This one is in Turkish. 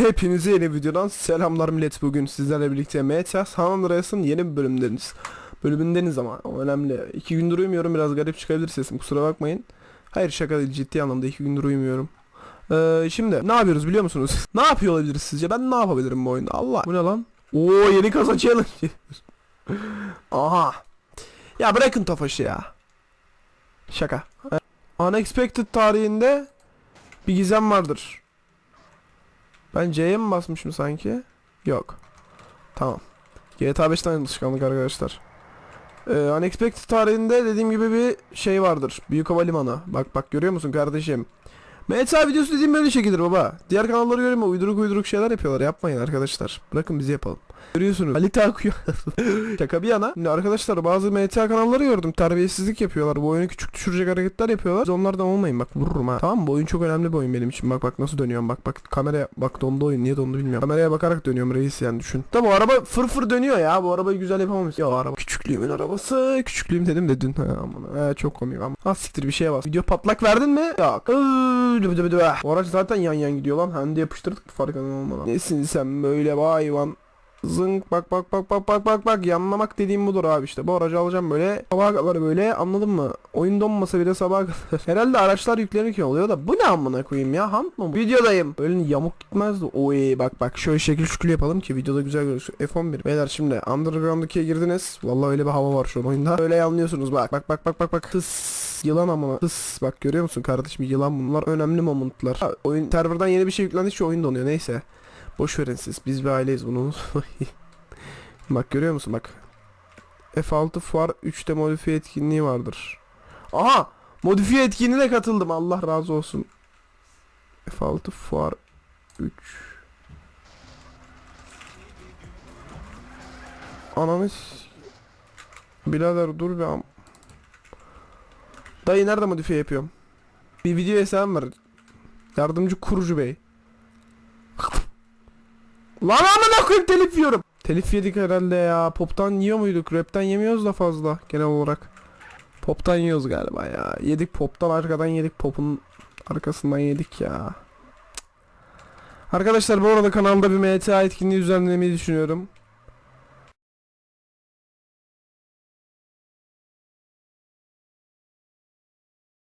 Hepinize yeni videodan selamlar millet bugün sizlerle birlikte MTA San Andreas'ın yeni bir bölümdeniz. Bölümündeniz ama o önemli. İki gündür uyumuyorum biraz garip çıkabilir sesim kusura bakmayın. Hayır şaka değil ciddi anlamda iki gündür uyumuyorum. Ee, şimdi ne yapıyoruz biliyor musunuz? ne yapıyor olabiliriz sizce? Ben ne yapabilirim bu oyunda? Allah bu ne lan? Oo yeni kasa challenge. Aha. Ya bırakın Tofaş'ı ya. Şaka. Unexpected tarihinde bir gizem vardır. Ben C'ye mi basmışım sanki? Yok. Tamam. GTA 5'ten alışkanlık arkadaşlar. Ee, Unexpected tarihinde dediğim gibi bir şey vardır. Büyük Havalimanı. Bak bak görüyor musun kardeşim? MTA videosu dediğim böyle şekildir baba. Diğer kanalları görüyorum ama uyduruk uyduruk şeyler yapıyorlar. Yapmayın arkadaşlar. Bırakın bizi yapalım. Görüyorsunuz. Ali Takuya. Şaka bir yana. Şimdi arkadaşlar bazı MTA kanalları gördüm. Terbiyesizlik yapıyorlar. Bu oyunu küçük düşürecek hareketler yapıyorlar. Siz onlardan olmayın bak vururum ha. Tamam? Bu oyun çok önemli bir oyun benim için. Bak bak nasıl dönüyorum. Bak bak kameraya bak dondu oyun. Niye dondu bilmiyorum. Kameraya bakarak dönüyorum reis yani düşün. Tamam bu araba fır fır dönüyor ya. Bu arabayı güzel yapamamış. Ya araba küçüklüğümün arabası. Küçüklüğüm dedim de dün. Ha, aman. Ha, çok komik ama. Ha siktir bir şeye bas. Video patlak verdin mi? Yok. O araç zaten yan yan gidiyor lan. Hem de yapıştırdık farkında olmadan. Nesin sen böyle bu hayvan? Zınk bak bak bak bak bak bak bak. Yanlamak dediğim budur abi işte. Bu aracı alacağım böyle. Sabaha kadar böyle anladın mı? Oyun donmasa bile sabaha kadar. Herhalde araçlar yüklenirken oluyor da bu ne amına koyayım ya? Ham mı videodayım. Böyle yamuk gitmezdi. Oy bak bak. Şöyle şekil şükür yapalım ki videoda güzel görünsün. F11 beyler şimdi Underground 2'ye girdiniz. Vallahi öyle bir hava var şu an oyunda. Öyle anlıyorsunuz bak bak bak bak bak bak. Hıs yılan amına. Hıs bak görüyor musun kardeşim? Yılan bunlar. Önemli momentlar. Ha, oyun serverdan yeni bir şey yüklendi. Şu oyun donuyor. Neyse Boş verin siz. Biz bir aileyiz bunu bak görüyor musun bak. F6 fuar 3'te modifiye etkinliği vardır. Aha! Modifiye etkinliğine katıldım. Allah razı olsun. F6 fuar 3. Ananı s- Birader dur be am. Dayı nerede modifiye yapıyorum? Bir video hesabım var. Yardımcı kurucu bey. Lan amına koyayım telif yiyorum. Telif yedik herhalde ya. Pop'tan yiyor muyduk? Rap'ten yemiyoruz da fazla genel olarak. Pop'tan yiyoruz galiba ya. Yedik pop'tan arkadan yedik pop'un arkasından yedik ya. Arkadaşlar bu arada kanalda bir MTA etkinliği düzenlemeyi düşünüyorum.